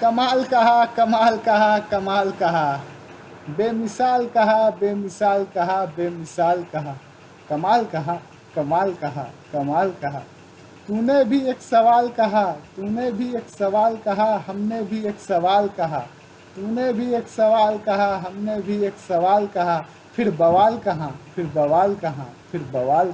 कमाल कहा कमाल कहा कमाल कहा। बेमिसाल कहा बेमिसाल कहा बेमिसाल कहा। कमाल कहा कमाल कहा कमाल कहा। तूने भी एक सवाल कहा, तूने भी एक सवाल कहा, हमने भी एक सवाल कहा। तूने भी एक सवाल कहा, हमने भी एक सवाल कहा। फिर बवाल कहाँ, फिर बवाल कहाँ, फिर बवाल कहाँ।